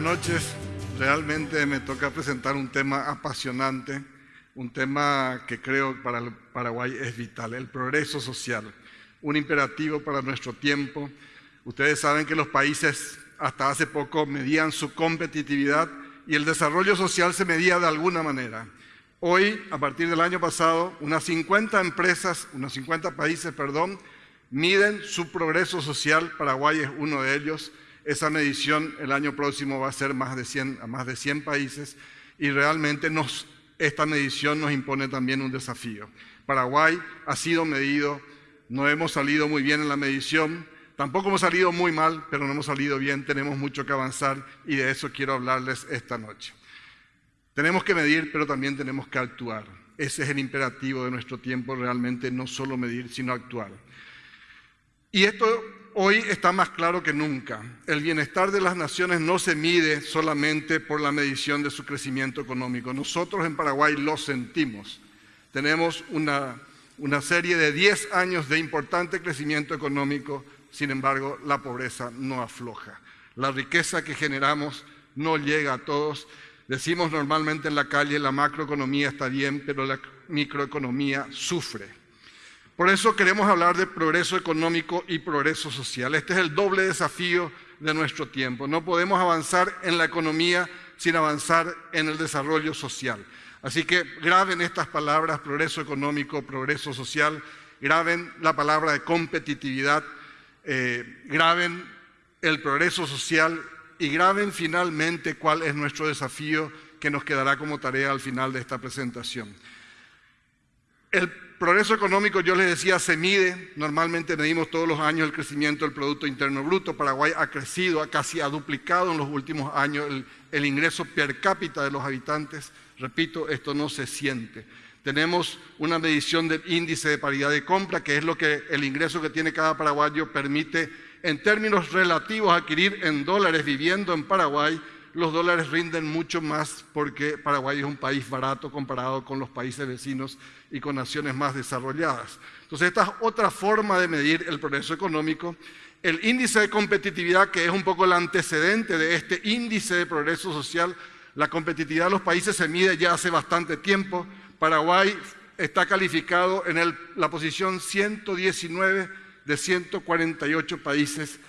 Buenas noches. Realmente me toca presentar un tema apasionante, un tema que creo para Paraguay es vital, el progreso social, un imperativo para nuestro tiempo. Ustedes saben que los países hasta hace poco medían su competitividad y el desarrollo social se medía de alguna manera. Hoy, a partir del año pasado, unas 50 empresas, unos 50 países, perdón, miden su progreso social. Paraguay es uno de ellos. Esa medición el año próximo va a ser más de 100, a más de 100 países y realmente nos, esta medición nos impone también un desafío. Paraguay ha sido medido, no hemos salido muy bien en la medición, Tampoco hemos salido muy mal, pero no hemos salido bien, tenemos mucho que avanzar y de eso quiero hablarles esta noche. Tenemos que medir, pero también tenemos que actuar. Ese es el imperativo de nuestro tiempo, realmente no solo medir, sino actuar. Y esto hoy está más claro que nunca. El bienestar de las naciones no se mide solamente por la medición de su crecimiento económico. Nosotros en Paraguay lo sentimos. Tenemos una, una serie de 10 años de importante crecimiento económico sin embargo, la pobreza no afloja. La riqueza que generamos no llega a todos. Decimos normalmente en la calle, la macroeconomía está bien, pero la microeconomía sufre. Por eso queremos hablar de progreso económico y progreso social. Este es el doble desafío de nuestro tiempo. No podemos avanzar en la economía sin avanzar en el desarrollo social. Así que graben estas palabras, progreso económico, progreso social, graben la palabra de competitividad, eh, graben el progreso social y graben finalmente cuál es nuestro desafío que nos quedará como tarea al final de esta presentación. Progreso económico, yo les decía, se mide, normalmente medimos todos los años el crecimiento del Producto Interno Bruto, Paraguay ha crecido, ha casi ha duplicado en los últimos años el, el ingreso per cápita de los habitantes, repito, esto no se siente. Tenemos una medición del índice de paridad de compra, que es lo que el ingreso que tiene cada paraguayo permite en términos relativos adquirir en dólares viviendo en Paraguay. Los dólares rinden mucho más porque Paraguay es un país barato comparado con los países vecinos y con naciones más desarrolladas. Entonces, esta es otra forma de medir el progreso económico. El índice de competitividad, que es un poco el antecedente de este índice de progreso social, la competitividad de los países se mide ya hace bastante tiempo. Paraguay está calificado en la posición 119 de 148 países.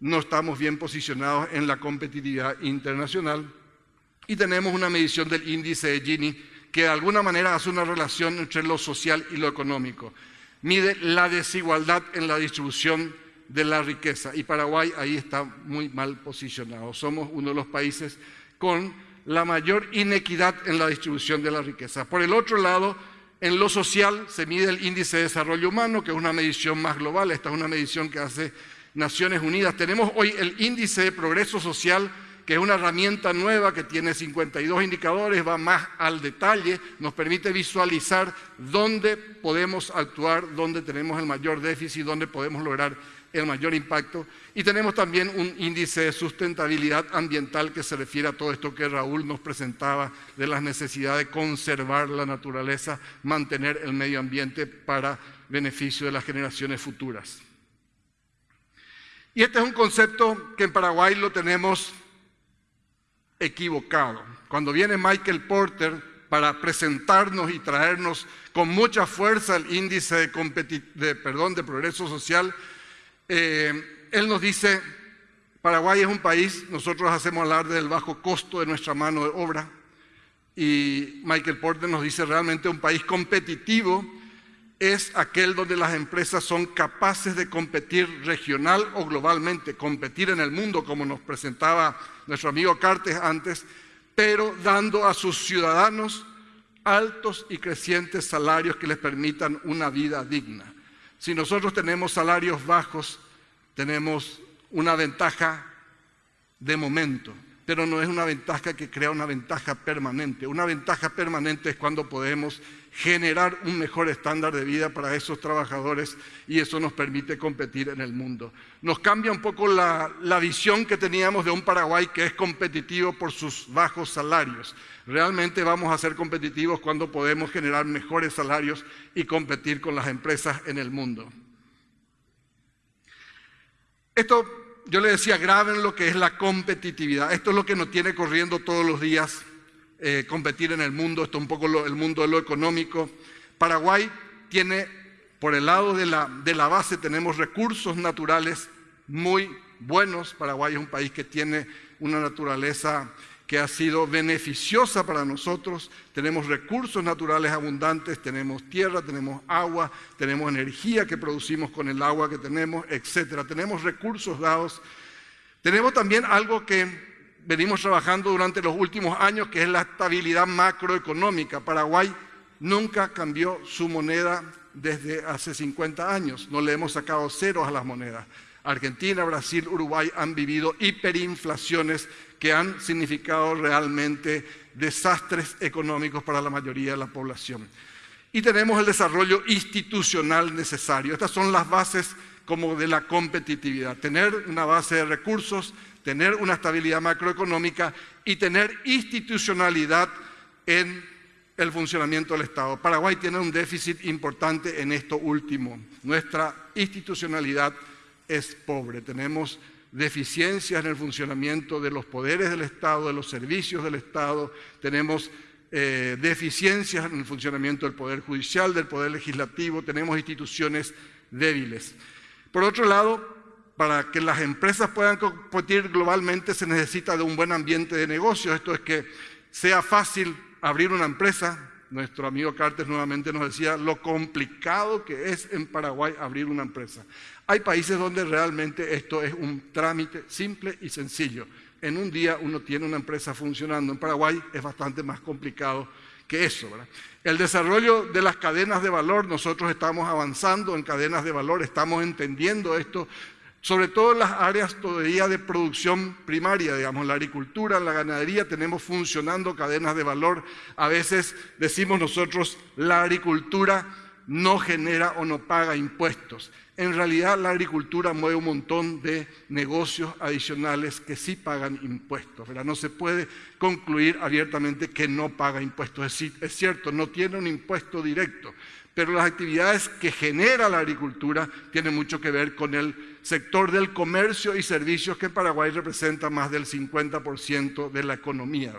No estamos bien posicionados en la competitividad internacional. Y tenemos una medición del índice de Gini que de alguna manera hace una relación entre lo social y lo económico. Mide la desigualdad en la distribución de la riqueza y Paraguay ahí está muy mal posicionado. Somos uno de los países con la mayor inequidad en la distribución de la riqueza. Por el otro lado, en lo social se mide el índice de desarrollo humano, que es una medición más global, esta es una medición que hace Naciones Unidas. Tenemos hoy el índice de progreso social, que es una herramienta nueva que tiene 52 indicadores, va más al detalle, nos permite visualizar dónde podemos actuar, dónde tenemos el mayor déficit, dónde podemos lograr el mayor impacto. Y tenemos también un índice de sustentabilidad ambiental que se refiere a todo esto que Raúl nos presentaba de la necesidad de conservar la naturaleza, mantener el medio ambiente para beneficio de las generaciones futuras. Y este es un concepto que en Paraguay lo tenemos equivocado. Cuando viene Michael Porter para presentarnos y traernos con mucha fuerza el índice de, perdón, de progreso social, eh, él nos dice, Paraguay es un país, nosotros hacemos hablar del bajo costo de nuestra mano de obra, y Michael Porter nos dice realmente un país competitivo es aquel donde las empresas son capaces de competir regional o globalmente, competir en el mundo, como nos presentaba nuestro amigo Cartes antes, pero dando a sus ciudadanos altos y crecientes salarios que les permitan una vida digna. Si nosotros tenemos salarios bajos, tenemos una ventaja de momento, pero no es una ventaja que crea una ventaja permanente. Una ventaja permanente es cuando podemos generar un mejor estándar de vida para esos trabajadores y eso nos permite competir en el mundo. Nos cambia un poco la, visión que teníamos de un Paraguay que es competitivo por sus bajos salarios. Realmente vamos a ser competitivos cuando podemos generar mejores salarios y competir con las empresas en el mundo. Esto, yo le decía, graben lo que es la competitividad. Esto es lo que nos tiene corriendo todos los días, eh, competir en el mundo. Esto es un poco el mundo de lo económico. Paraguay tiene, por el lado de la, de la base, tenemos recursos naturales muy buenos. Paraguay es un país que tiene una naturaleza que ha sido beneficiosa para nosotros. Tenemos recursos naturales abundantes, tenemos tierra, tenemos agua, tenemos energía que producimos con el agua que tenemos, etcétera. Tenemos recursos dados. Tenemos también algo que venimos trabajando durante los últimos años, que es la estabilidad macroeconómica. Paraguay nunca cambió su moneda desde hace 50 años. No le hemos sacado ceros a las monedas. Argentina, Brasil, Uruguay han vivido hiperinflaciones que han significado realmente desastres económicos para la mayoría de la población. Y tenemos el desarrollo institucional necesario. Estas son las bases como de la competitividad. Tener una base de recursos, tener una estabilidad macroeconómica y tener institucionalidad en el funcionamiento del Estado. Paraguay tiene un déficit importante en esto último. Nuestra institucionalidad es pobre. Tenemos deficiencias en el funcionamiento de los poderes del Estado, de los servicios del Estado, tenemos eh, deficiencias en el funcionamiento del Poder Judicial, del Poder Legislativo, tenemos instituciones débiles. Por otro lado, para que las empresas puedan competir globalmente se necesita de un buen ambiente de negocios, esto es que sea fácil abrir una empresa, nuestro amigo Cartes nuevamente nos decía lo complicado que es en Paraguay abrir una empresa. Hay países donde realmente esto es un trámite simple y sencillo. En un día uno tiene una empresa funcionando. En Paraguay es bastante más complicado que eso. El desarrollo de las cadenas de valor, nosotros estamos avanzando en cadenas de valor, estamos entendiendo esto, sobre todo en las áreas todavía de producción primaria, digamos, la agricultura, la ganadería, tenemos funcionando cadenas de valor. A veces decimos nosotros, la agricultura no genera o no paga impuestos. En realidad la agricultura mueve un montón de negocios adicionales que sí pagan impuestos. No se puede concluir abiertamente que no paga impuestos. Es, es cierto, no tiene un impuesto directo, pero las actividades que genera la agricultura tienen mucho que ver con el sector del comercio y servicios que en Paraguay representa más del 50% de la economía.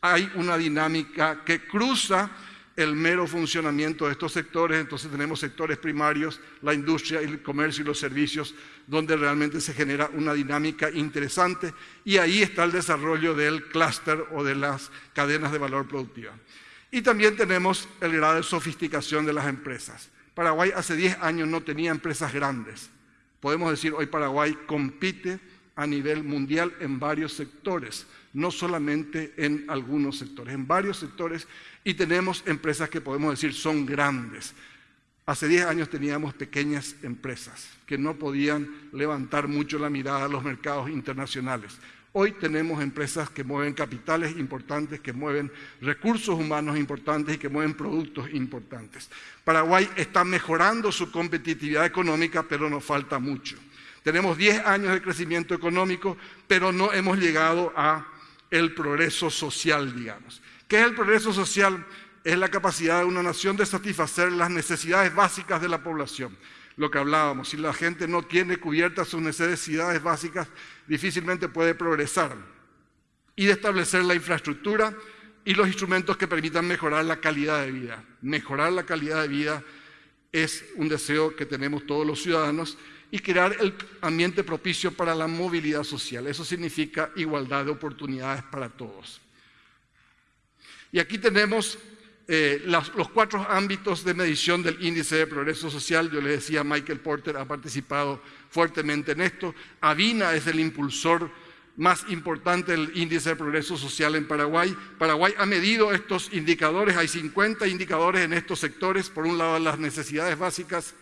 Hay una dinámica que cruza el mero funcionamiento de estos sectores, entonces tenemos sectores primarios, la industria, el comercio y los servicios, donde realmente se genera una dinámica interesante y ahí está el desarrollo del clúster o de las cadenas de valor productiva. Y también tenemos el grado de sofisticación de las empresas. Paraguay hace 10 años no tenía empresas grandes. Podemos decir hoy Paraguay compite a nivel mundial en varios sectores, no solamente en algunos sectores, en varios sectores y tenemos empresas que podemos decir son grandes. Hace 10 años teníamos pequeñas empresas que no podían levantar mucho la mirada a los mercados internacionales. Hoy tenemos empresas que mueven capitales importantes, que mueven recursos humanos importantes y que mueven productos importantes. Paraguay está mejorando su competitividad económica, pero nos falta mucho. Tenemos 10 años de crecimiento económico, pero no hemos llegado a el progreso social, digamos. ¿Qué es el progreso social? Es la capacidad de una nación de satisfacer las necesidades básicas de la población. Lo que hablábamos, si la gente no tiene cubiertas sus necesidades básicas, difícilmente puede progresar. Y de establecer la infraestructura y los instrumentos que permitan mejorar la calidad de vida. Mejorar la calidad de vida es un deseo que tenemos todos los ciudadanos y crear el ambiente propicio para la movilidad social. Eso significa igualdad de oportunidades para todos. Y aquí tenemos eh, los cuatro ámbitos de medición del índice de progreso social. Yo le decía, Michael Porter ha participado fuertemente en esto. Avina es el impulsor más importante del índice de progreso social en Paraguay. Paraguay ha medido estos indicadores, hay 50 indicadores en estos sectores. Por un lado, las necesidades básicas,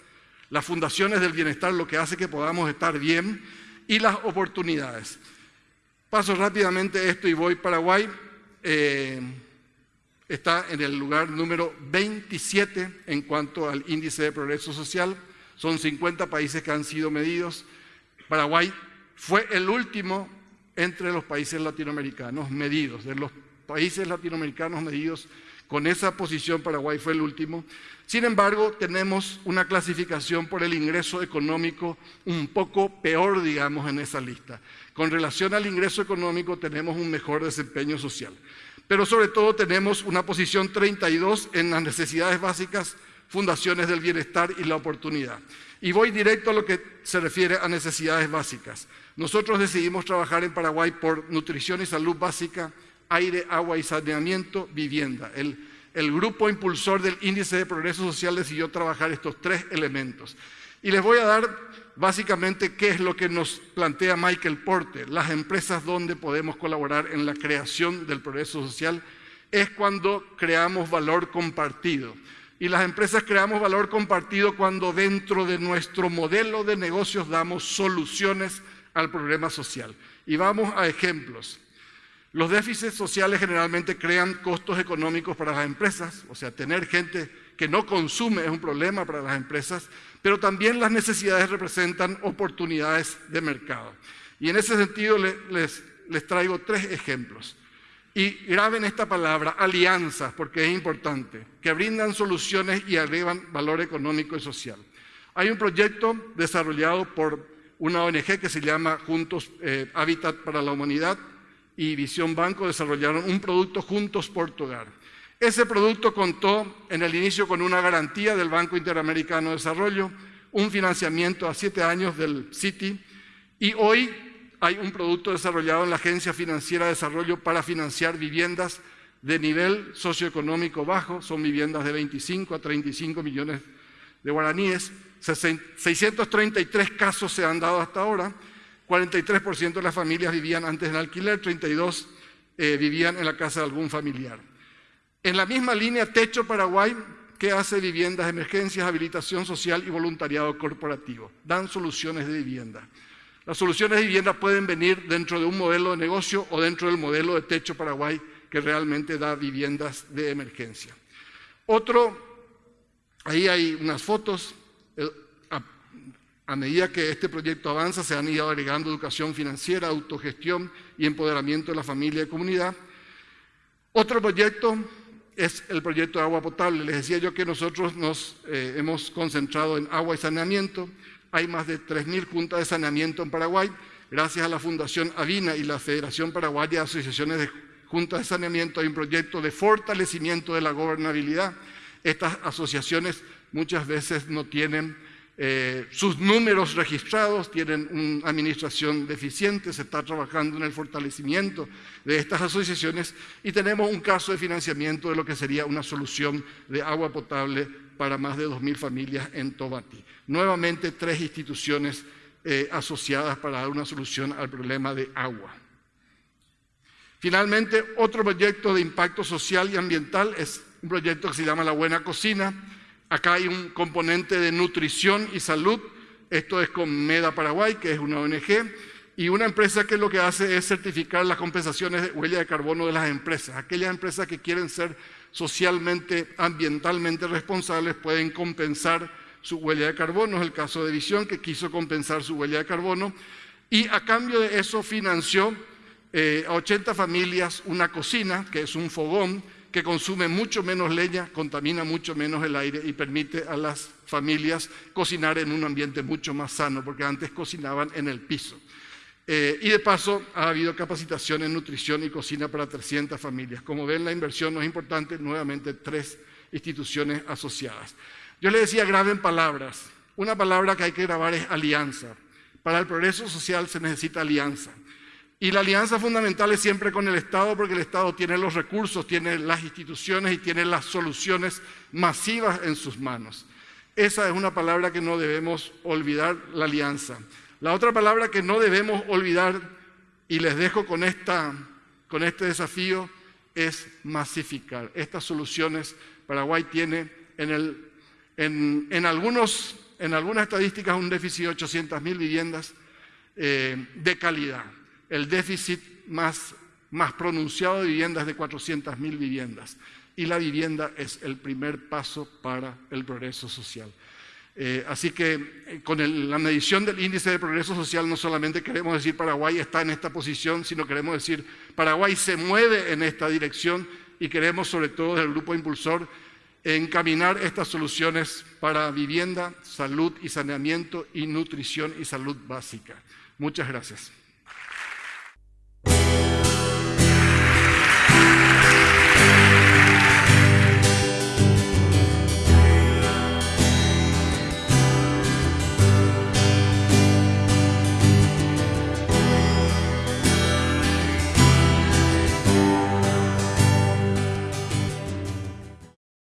las fundaciones del bienestar, lo que hace que podamos estar bien, y las oportunidades. Paso rápidamente esto y voy Paraguay. Eh, está en el lugar número 27 en cuanto al índice de progreso social. Son 50 países que han sido medidos. Paraguay fue el último entre los países latinoamericanos medidos. De los países latinoamericanos medidos Con esa posición Paraguay fue el último. Sin embargo, tenemos una clasificación por el ingreso económico un poco peor, digamos, en esa lista. Con relación al ingreso económico tenemos un mejor desempeño social. Pero sobre todo tenemos una posición 32 en las necesidades básicas, fundaciones del bienestar y la oportunidad. Y voy directo a lo que se refiere a necesidades básicas. Nosotros decidimos trabajar en Paraguay por nutrición y salud básica, aire, agua y saneamiento, vivienda. El, el grupo impulsor del índice de progreso social decidió trabajar estos tres elementos. Y les voy a dar básicamente qué es lo que nos plantea Michael Porter, las empresas donde podemos colaborar en la creación del progreso social, es cuando creamos valor compartido. Y las empresas creamos valor compartido cuando dentro de nuestro modelo de negocios damos soluciones al problema social. Y vamos a ejemplos. Los déficits sociales generalmente crean costos económicos para las empresas, o sea, tener gente que no consume es un problema para las empresas, pero también las necesidades representan oportunidades de mercado. Y en ese sentido les, traigo tres ejemplos. Y graben esta palabra, alianzas, porque es importante, que brindan soluciones y agregan valor económico y social. Hay un proyecto desarrollado por una ONG que se llama Juntos eh, Hábitat para la Humanidad, y Visión Banco desarrollaron un producto Juntos Portugal. Ese producto contó en el inicio con una garantía del Banco Interamericano de Desarrollo, un financiamiento a siete años del Citi y hoy hay un producto desarrollado en la Agencia Financiera de Desarrollo para financiar viviendas de nivel socioeconómico bajo, son viviendas de 25 a 35 millones de guaraníes, 633 casos se han dado hasta ahora. 43% de las familias vivían antes en alquiler, 32% eh, vivían en la casa de algún familiar. En la misma línea, Techo Paraguay, que hace viviendas emergencias, habilitación social y voluntariado corporativo. Dan soluciones de vivienda. Las soluciones de vivienda pueden venir dentro de un modelo de negocio o dentro del modelo de Techo Paraguay, que realmente da viviendas de emergencia. Otro, ahí hay unas fotos, a medida que este proyecto avanza, se han ido agregando educación financiera, autogestión y empoderamiento de la familia y comunidad. Otro proyecto es el proyecto de agua potable. Les decía yo que nosotros nos eh, hemos concentrado en agua y saneamiento. Hay más de 3.000 juntas de saneamiento en Paraguay. Gracias a la Fundación Avina y la Federación Paraguaya de Asociaciones de Juntas de Saneamiento hay un proyecto de fortalecimiento de la gobernabilidad. Estas asociaciones muchas veces no tienen eh, sus números registrados tienen una administración deficiente, se está trabajando en el fortalecimiento de estas asociaciones y tenemos un caso de financiamiento de lo que sería una solución de agua potable para más de 2.000 familias en Tobati. Nuevamente, tres instituciones eh, asociadas para dar una solución al problema de agua. Finalmente, otro proyecto de impacto social y ambiental es un proyecto que se llama La Buena Cocina, Acá hay un componente de nutrición y salud. Esto es con Meda Paraguay, que es una ONG, y una empresa que lo que hace es certificar las compensaciones de huella de carbono de las empresas. Aquellas empresas que quieren ser socialmente, ambientalmente responsables pueden compensar su huella de carbono. Es el caso de Visión, que quiso compensar su huella de carbono. Y a cambio de eso financió eh, a 80 familias una cocina, que es un fogón, que consume mucho menos leña, contamina mucho menos el aire y permite a las familias cocinar en un ambiente mucho más sano, porque antes cocinaban en el piso. Eh, y de paso ha habido capacitación en nutrición y cocina para 300 familias. Como ven, la inversión no es importante, nuevamente tres instituciones asociadas. Yo le decía, graben palabras. Una palabra que hay que grabar es alianza. Para el progreso social se necesita alianza. Y la alianza fundamental es siempre con el Estado porque el Estado tiene los recursos, tiene las instituciones y tiene las soluciones masivas en sus manos. Esa es una palabra que no debemos olvidar, la alianza. La otra palabra que no debemos olvidar, y les dejo con, esta, con este desafío, es masificar. Estas soluciones Paraguay tiene en, algunos, en algunas estadísticas un déficit de 800.000 viviendas eh, de calidad el déficit más, más pronunciado de viviendas de 400.000 viviendas. Y la vivienda es el primer paso para el progreso social. Eh, así que eh, con la medición del índice de progreso social no solamente queremos decir Paraguay está en esta posición, sino queremos decir Paraguay se mueve en esta dirección y queremos sobre todo desde el Grupo Impulsor encaminar estas soluciones para vivienda, salud y saneamiento y nutrición y salud básica. Muchas gracias.